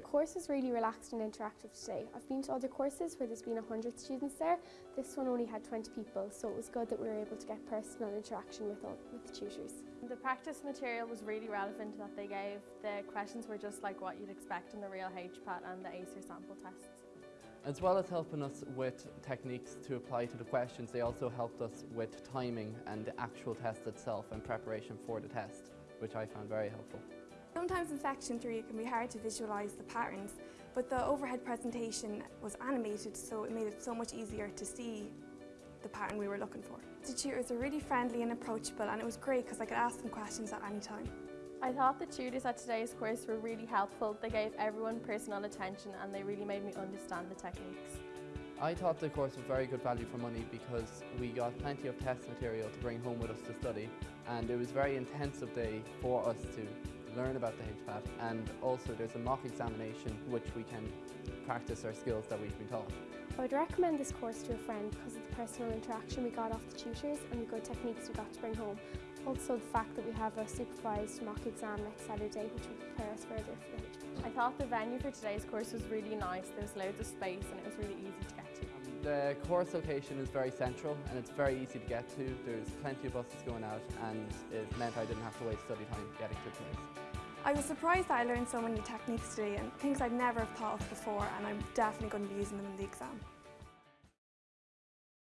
The course was really relaxed and interactive today. I've been to other courses where there's been 100 students there. This one only had 20 people, so it was good that we were able to get personal interaction with, all, with the tutors. The practice material was really relevant that they gave. The questions were just like what you'd expect in the real HPAT and the ACER sample tests. As well as helping us with techniques to apply to the questions, they also helped us with timing and the actual test itself and preparation for the test, which I found very helpful. Sometimes in section 3 it can be hard to visualise the patterns, but the overhead presentation was animated so it made it so much easier to see the pattern we were looking for. The tutors were really friendly and approachable and it was great because I could ask them questions at any time. I thought the tutors at today's course were really helpful. They gave everyone personal attention and they really made me understand the techniques. I thought the course was very good value for money because we got plenty of test material to bring home with us to study and it was a very intensive day for us to learn about the HPAT and also there's a mock examination which we can practice our skills that we've been taught. I would recommend this course to a friend because of the personal interaction we got off the tutors and the good techniques we got to bring home. Also the fact that we have a supervised mock exam next Saturday which will prepare us further for the HPAT. I thought the venue for today's course was really nice. There was loads of space and it was really easy to get to. The course location is very central and it's very easy to get to. There's plenty of buses going out and it meant I didn't have to waste study time getting to the place. I was surprised that I learned so many techniques today and things I'd never have thought of before and I'm definitely going to be using them in the exam.